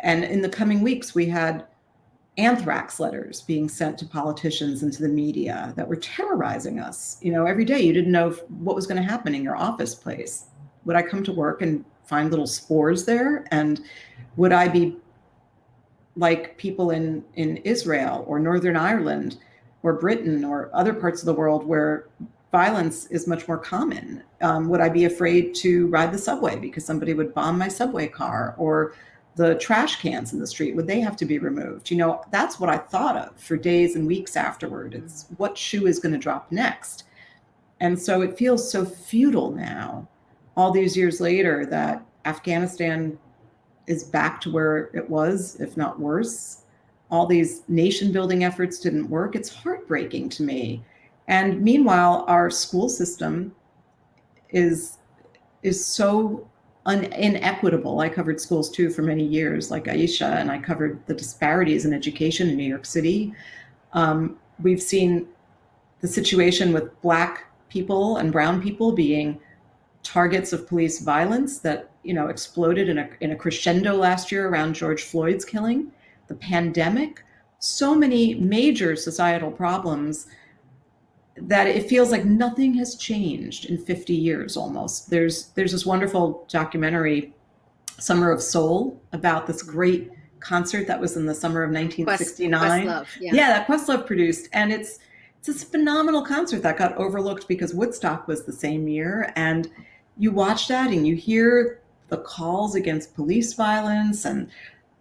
And in the coming weeks we had anthrax letters being sent to politicians and to the media that were terrorizing us. You know every day you didn't know what was going to happen in your office place. Would i come to work and find little spores there? And would I be like people in, in Israel or Northern Ireland or Britain or other parts of the world where violence is much more common? Um, would I be afraid to ride the subway because somebody would bomb my subway car or the trash cans in the street? Would they have to be removed? You know, that's what I thought of for days and weeks afterward. It's what shoe is going to drop next. And so it feels so futile now all these years later that Afghanistan is back to where it was, if not worse. All these nation building efforts didn't work. It's heartbreaking to me. And meanwhile, our school system is is so inequitable. I covered schools too for many years, like Aisha, and I covered the disparities in education in New York City. Um, we've seen the situation with Black people and Brown people being targets of police violence that you know exploded in a, in a crescendo last year around George Floyd's killing, the pandemic, so many major societal problems that it feels like nothing has changed in 50 years almost. There's there's this wonderful documentary, Summer of Soul, about this great concert that was in the summer of 1969. Questlove, yeah. yeah, that Questlove produced, and it's it's this phenomenal concert that got overlooked because Woodstock was the same year, and you watch that and you hear the calls against police violence and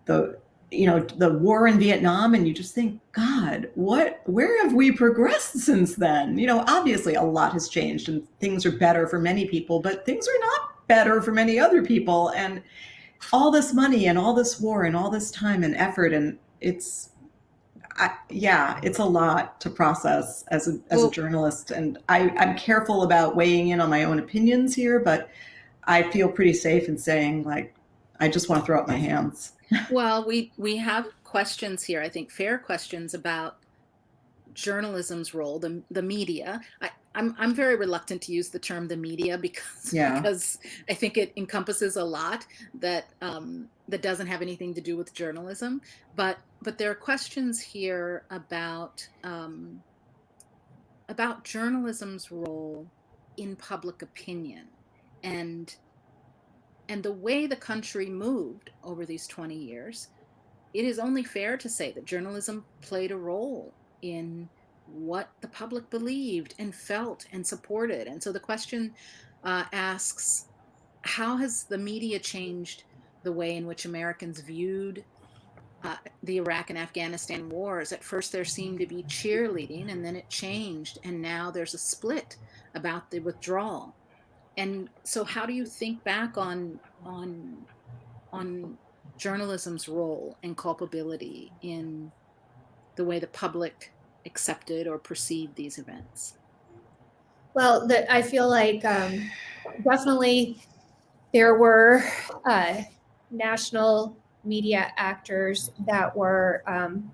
the you know the war in Vietnam and you just think god what where have we progressed since then? You know obviously a lot has changed and things are better for many people but things are not better for many other people and all this money and all this war and all this time and effort and it's I, yeah, it's a lot to process as a as Well- a journalist, and I, I'm careful about weighing in on my own opinions here, but I feel pretty safe in saying like I just want to throw up my hands. Well, we we have questions here. I think fair questions about journalism's role, the the media. I, I'm I'm very reluctant to use the term the media because Yeah. because I think it encompasses a lot that um, that doesn't have anything to do with journalism. But but there are questions here about um, about journalism's role in public opinion and and the way the country moved over these 20 years it is only fair to say that journalism played a role in what the public believed and felt and supported. And so the question uh, asks how has the media changed the way in which Americans viewed uh, the Iraq and Afghanistan wars? At first, there seemed to be cheerleading, and then it changed, and now there's a split about the withdrawal. And so, how do you think back on on on journalism's role and culpability in the way the public accepted or perceived these events? Well, I feel like um, definitely there were uh, national media actors that were um,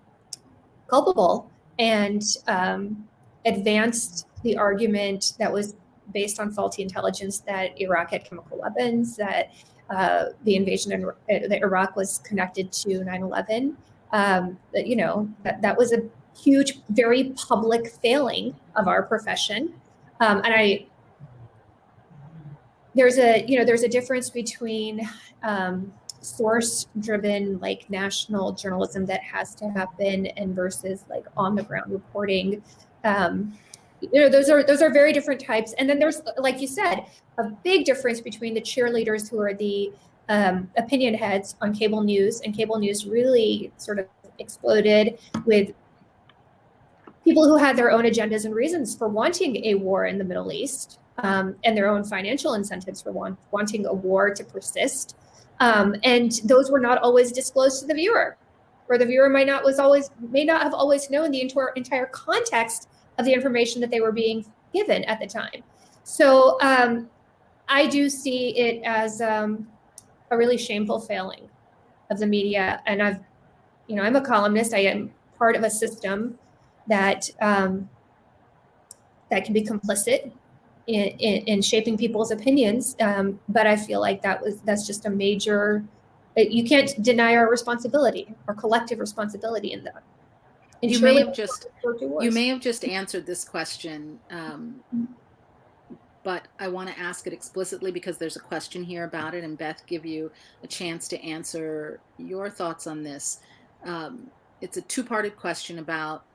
culpable and um, advanced the argument that was based on faulty intelligence that Iraq had chemical weapons, that uh, the invasion in uh, Iraq was connected to 9 11. Um, that, you know, that, that was a huge, very public failing of our profession. Um, and I, there's a, you know, there's a difference between um, source driven, like national journalism that has to happen and versus like on the ground reporting. Um, you know, those are those are very different types. And then there's, like you said, a big difference between the cheerleaders who are the um, opinion heads on cable news, and cable news really sort of exploded with people who had their own agendas and reasons for wanting a war in the Middle East um, and their own financial incentives for want, wanting a war to persist. Um, and those were not always disclosed to the viewer, or the viewer might not was always may not have always known the entire entire context of the information that they were being given at the time. So um, I do see it as um, a really shameful failing of the media, and I've, you know, I'm a columnist. I am part of a system that um, that can be complicit in, in, in shaping people's opinions. Um, but I feel like that was that's just a major. You can't deny our responsibility, our collective responsibility in that. And you may have just you may have just answered this question, um, but I want to ask it explicitly because there's a question here about it, and Beth, give you a chance to answer your thoughts on this. Um, it's a two-parted question about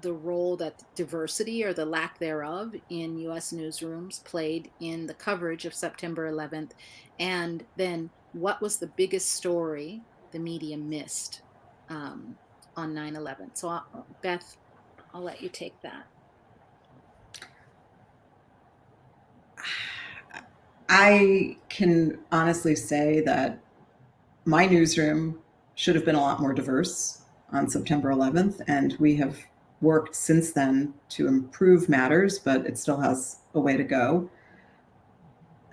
the role that diversity or the lack thereof in US newsrooms played in the coverage of September 11th, and then what was the biggest story the media missed um, on 9 11? So, I'll, Beth, I'll let you take that. I can honestly say that my newsroom should have been a lot more diverse on September 11th, and we have worked since then to improve matters, but it still has a way to go,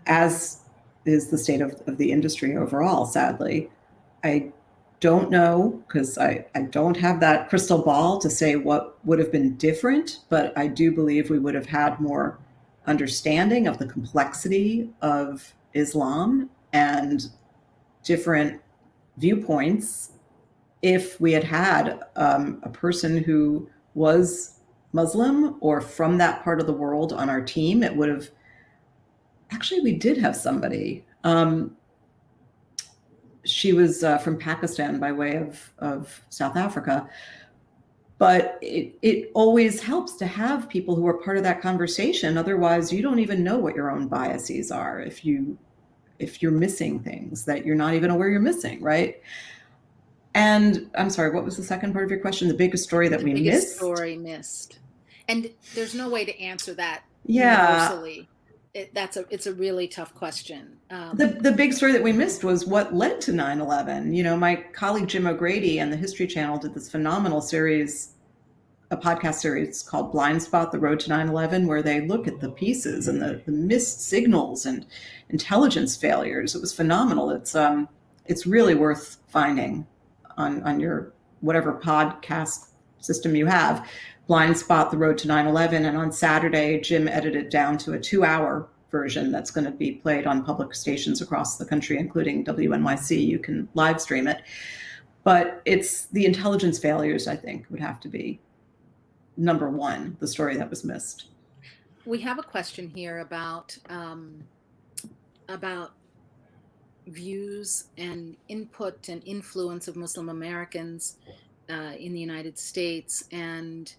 as is the state of, of the industry overall, sadly. I don't know because I, I don't have that crystal ball to say what would have been different, but I do believe we would have had more understanding of the complexity of Islam and different viewpoints if we had had um, a person who was Muslim or from that part of the world on our team, it would have actually, we did have somebody. Um, she was uh, from Pakistan by way of, of South Africa. But it, it always helps to have people who are part of that conversation. Otherwise, you don't even know what your own biases are if you if you're missing things that you're not even aware you're missing, right? And I'm sorry, what was the second part of your question? The biggest story that the we biggest missed? story missed. And there's no way to answer that Yeah. universally. It, that's a it's a really tough question. Um, The, the big story that we missed was what led to 9 11. You know, my colleague Jim O'Grady and the History Channel did this phenomenal series, a podcast series called Blind Spot The Road to 9 11, where they look at the pieces and the, the missed signals and intelligence failures. It was phenomenal. It's, um, it's really worth finding on, on your whatever podcast system you have. Blind Spot The Road to 9 11. And on Saturday, Jim edited down to a two hour version that's going to be played on public stations across the country, including WNYC. You can live stream it. But it's the intelligence failures, I think, would have to be number one, the story that was missed. we have a question here about um, about views and input and influence of Muslim Americans uh, in the United States, and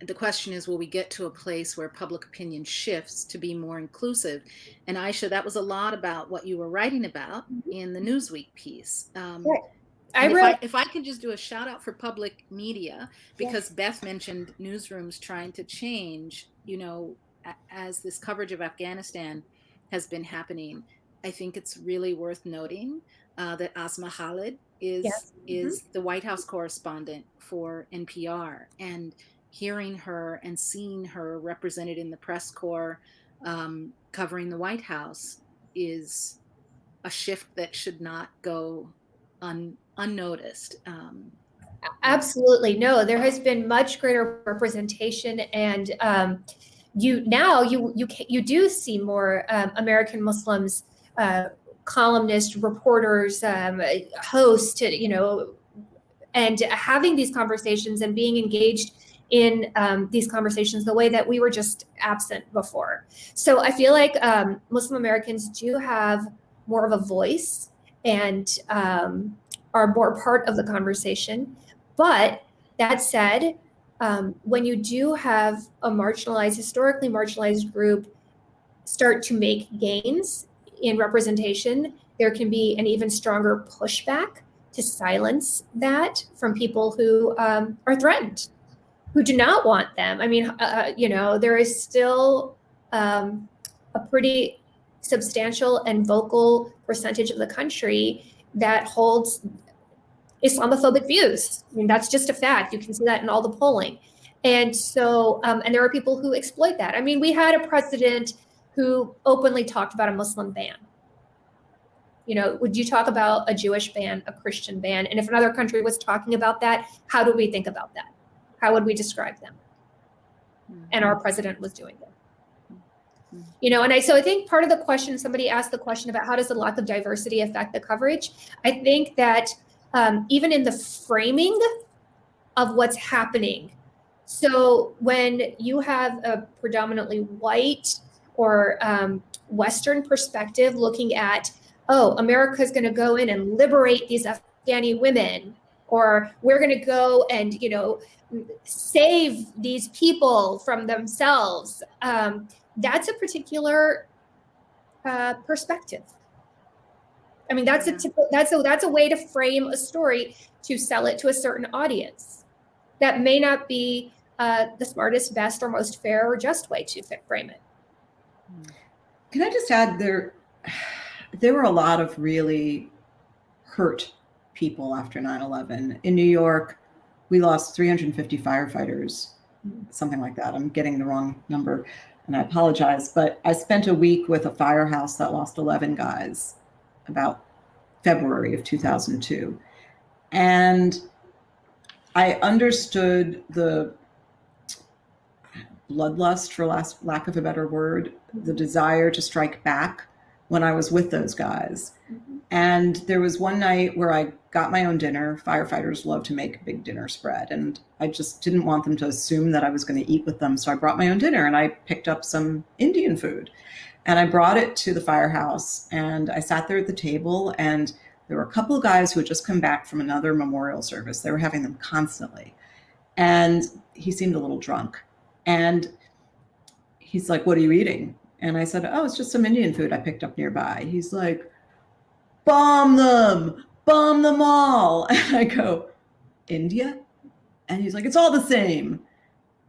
the question is, will we get to a place where public opinion shifts to be more inclusive? And Aisha, that was a lot about what you were writing about in the Newsweek piece. Um, Right. I if, wrote, I, if I can just do a shout out for public media, because Beth mentioned newsrooms trying to change, you know, as this coverage of Afghanistan has been happening, I think it's really worth noting uh, that Asma Khalid is Yes. is the White House correspondent for NPR, and hearing her and seeing her represented in the press corps um, covering the White House is a shift that should not go un, unnoticed. Um, Absolutely. No, there has been much greater representation and um, you now you you you do see more um, American Muslims uh, columnists, reporters, um, hosts, you know, and having these conversations and being engaged in um, these conversations the way that we were just absent before. So I feel like um, Muslim Americans do have more of a voice and um, are more part of the conversation. But that said, um, when you do have a marginalized, historically marginalized group start to make gains in representation, there can be an even stronger pushback to silence that from people who um, are threatened, who do not want them. I mean, uh, you know, there is still um, a pretty substantial and vocal percentage of the country that holds Islamophobic views. I mean, that's just a fact. You can see that in all the polling. And so, um, and there are people who exploit that. I mean, we had a president who openly talked about a Muslim ban. You know, would you talk about a Jewish ban, a Christian ban? And if another country was talking about that, how do we think about that? How would we describe them? And our president was doing that you know and i so i think part of the question somebody asked the question about how does the lack of diversity affect the coverage? I think that um, even in the framing of what's happening so when you have a predominantly white or um, western perspective looking at oh america's going to go in and liberate these afghani women or we're going to go and you know save these people from themselves um, that's a particular uh, perspective. I mean, that's a typical, that's a that's a way to frame a story to sell it to a certain audience. That may not be uh, the smartest, best, or most fair or just way to frame it. Can I just add there? There were a lot of really hurt people after 9/11 in New York. We lost 350 firefighters, something like that. I'm getting the wrong number and I apologize, but I spent a week with a firehouse that lost 11 guys about February of 2002. And I understood the bloodlust, for last, lack of a better word, the desire to strike back when I was with those guys. Mm-hmm. And there was one night where I got my own dinner. Firefighters love to make a big dinner spread. And I just didn't want them to assume that I was going to eat with them. So I brought my own dinner and I picked up some Indian food. And I brought it to the firehouse and I sat there at the table. And there were a couple of guys who had just come back from another memorial service. They were having them constantly. And he seemed a little drunk. And he's like, What are you eating? And I said, Oh, it's just some Indian food I picked up nearby. He's like, Bomb them, bomb them all. And I go, India? And he's like, It's all the same.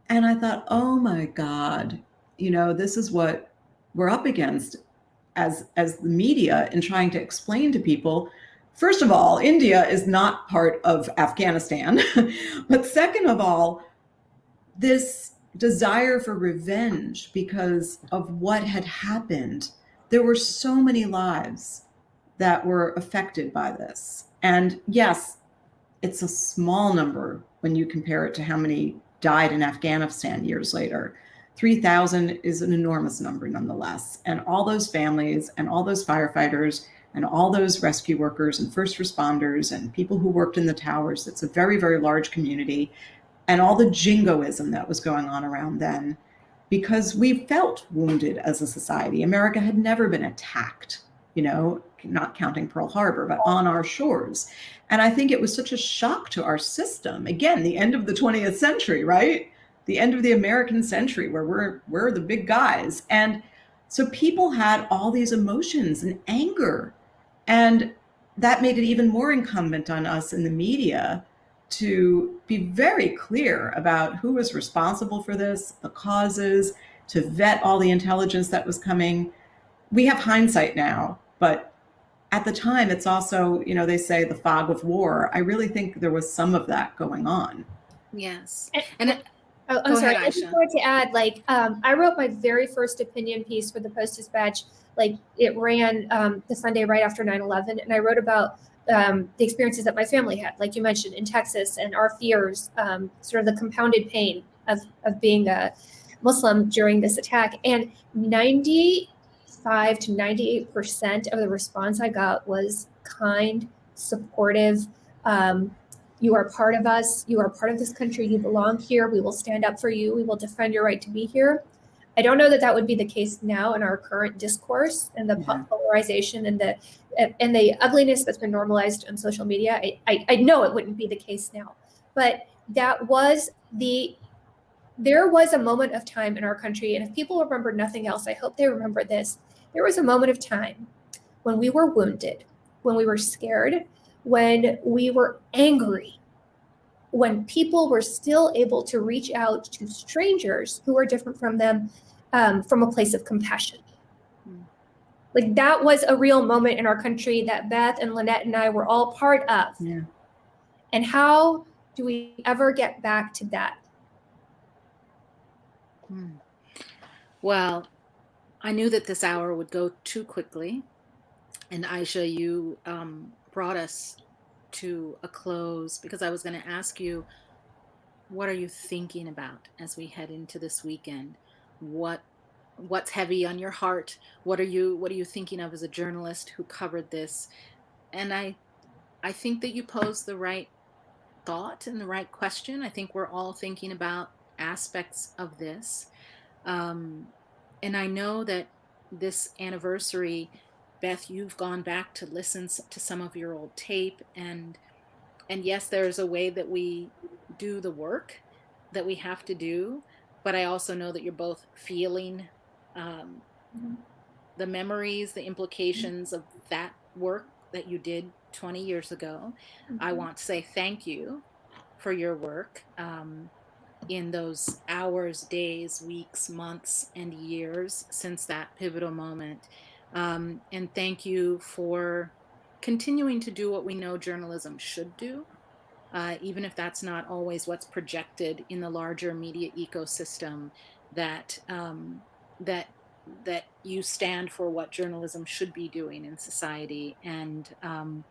And I thought, Oh my God, you know, this is what we're up against as, as the media in trying to explain to people. First of all, India is not part of Afghanistan. but second of all, this desire for revenge because of what had happened. There were so many lives that were affected by this. And yes, it's a small number when you compare it to how many died in Afghanistan years later. 3,000 is an enormous number nonetheless. And all those families and all those firefighters and all those rescue workers and first responders and people who worked in the towers, it's a very, very large community and all the jingoism that was going on around then because we felt wounded as a society. America had never been attacked, you know, not counting Pearl Harbor, but on our shores. And I think it was such a shock to our system. Again, the end of the 20th century, right? the end of the American century where we're we're the big guys. And so people had all these emotions and anger. And that made it even more incumbent on us in the media to be very clear about who was responsible for this, the causes, to vet all the intelligence that was coming. We have hindsight now, but at the time, it's also, you know, they say the fog of war. I really think there was some of that going on. Yes. And, And it, Oh, I'm Go sorry. ahead, I just wanted to add, like, um, I wrote my very first opinion piece for the Post Dispatch. Like, it ran um, the Sunday right after 9/11, and I wrote about um, the experiences that my family had, like you mentioned, in Texas, and our fears, um, sort of the compounded pain of of being a Muslim during this attack. And 95 to 98 percent of the response I got was kind, supportive. Um, you are part of us. You are part of this country. You belong here. We will stand up for you. We will defend your right to be here. I don't know that that would be the case now in our current discourse and the Yeah. polarization and the and the ugliness that's been normalized on social media. I, I, I know it wouldn't be the case now, but that was the there was a moment of time in our country, and if people remember nothing else, I hope they remember this. There was a moment of time when we were wounded, when we were scared, when we were angry, when people were still able to reach out to strangers who are different from them um, from a place of compassion. Hmm. Like that was a real moment in our country that Beth and Lynette and I were all part of. Yeah. And how do we ever get back to that? Hmm. Well, I knew that this hour would go too quickly. And Aisha, you um, brought us to a close because I was going to ask you, what are you thinking about as we head into this weekend? What what's heavy on your heart? What are you what are you thinking of as a journalist who covered this? And I I think that you posed the right thought and the right question. I think we're all thinking about aspects of this. Um, and I know that this anniversary, Beth, you've gone back to listen to some of your old tape, and and yes, there's a way that we do the work that we have to do, but I also know that you're both feeling um, Mhm. the memories, the implications of that work that you did 20 years ago. I want to say thank you for your work um, in those hours, days, weeks, months, and years since that pivotal moment. Um, and thank you for continuing to do what we know journalism should do, uh, even if that's not always what's projected in the larger media ecosystem. That um, that that you stand for what journalism should be doing in society and um,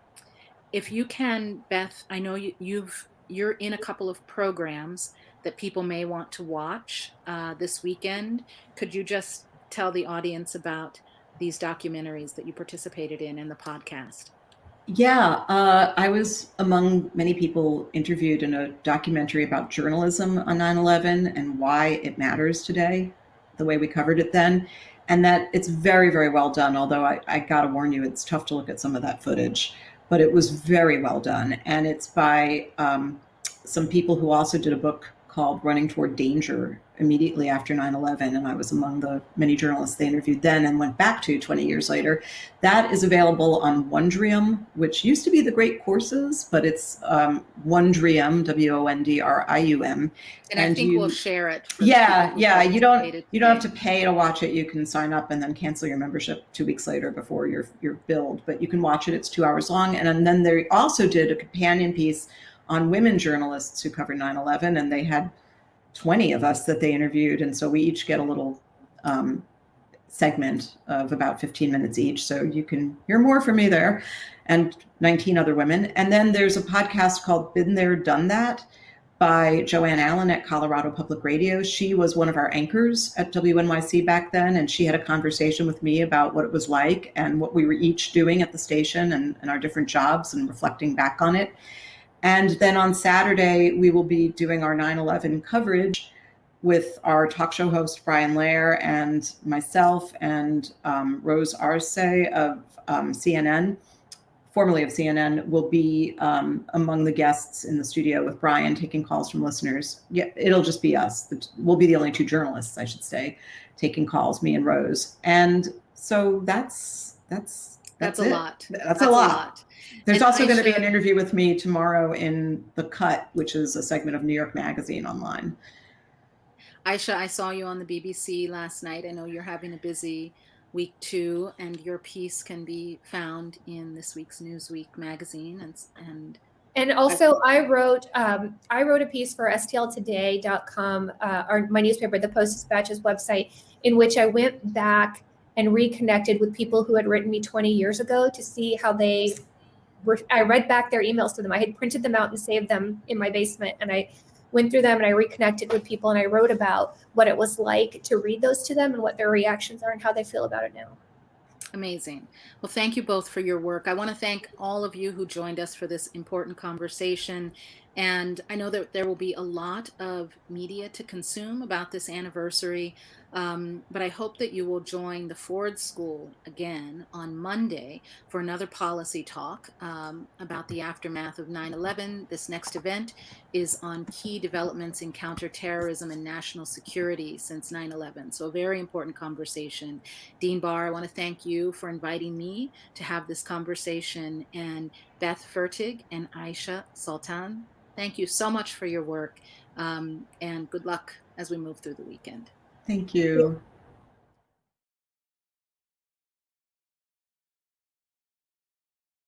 if you can beth i know you, you've you're in a couple of programs that people may want to watch uh, this weekend could you just tell the audience about these documentaries that you participated in and the podcast Yeah, uh, I was among many people interviewed in a documentary about journalism on 9 11 and why it matters today, the way we covered it then. And that it's very, very well done. Although I, I got to warn you, it's tough to look at some of that footage, but it was very well done. And it's by um, some people who also did a book called Running Toward Danger immediately after 9 11. And I was among the many journalists they interviewed then and went back to 20 years later. That is available on Wondrium, which used to be the Great Courses, but it's um, Wondrium, W-O-N-D-R-I-U-M. and, i think you- we'll share it Yeah, yeah. You don't you don't have to pay to watch it. You can sign up and then cancel your membership two weeks later before your your billed. But you can watch it. It's two hours long. And then they also did a companion piece on women journalists who covered 9/11, and they had 20 of us that they interviewed, and so we each get a little um, segment of about 15 minutes each. So you can hear more from me there, and 19 other women. And then there's a podcast called Been There, Done That by Joanne Allen at Colorado Public Radio. She was one of our anchors at WNYC back then, and she had a conversation with me about what it was like and what we were each doing at the station and, and our different jobs and reflecting back on it. And then on Saturday, we will be doing our 9 11 coverage with our talk show host, Brian Lehrer, and myself and um, Rose Arce of um, CNN formerly of CNN, will be um, among the guests in the studio with Brian taking calls from listeners. Yeah, it'll just be us. We'll be the only two journalists, I should say, taking calls, me and Rose. And so that's that's that's, that's, a lot. That's, That's a lot. There's And also going to be an interview with me tomorrow in The Cut, which is a segment of New York Magazine online. Aisha, I saw you on the BBC last night. I know you're having a busy week too, and your piece can be found in this week's Newsweek magazine. And, and And also, I wrote um, I wrote a piece for STLtoday.com, uh, our my newspaper, the Post Dispatch's website, in which I went back and reconnected with people who had written me 20 years ago to see how they were. I read back their emails to them. I had printed them out and saved them in my basement, and I went through them and I reconnected with people and I wrote about what it was like to read those to them and what their reactions are and how they feel about it now. Amazing. Well, thank you both for your work. I want to thank all of you who joined us for this important conversation. And I know that there will be a lot of media to consume about this anniversary, um, but I hope that you will join the Ford School again on Monday for another policy talk um, about the aftermath of 9 11. This next event is on key developments in counterterrorism and national security since 9 11. So, a very important conversation. Dean Barr, I want to thank you for inviting me to have this conversation. And Beth Fertig and Aisha Sultan, thank you so much for your work. Um, and good luck as we move through the weekend. Thank you.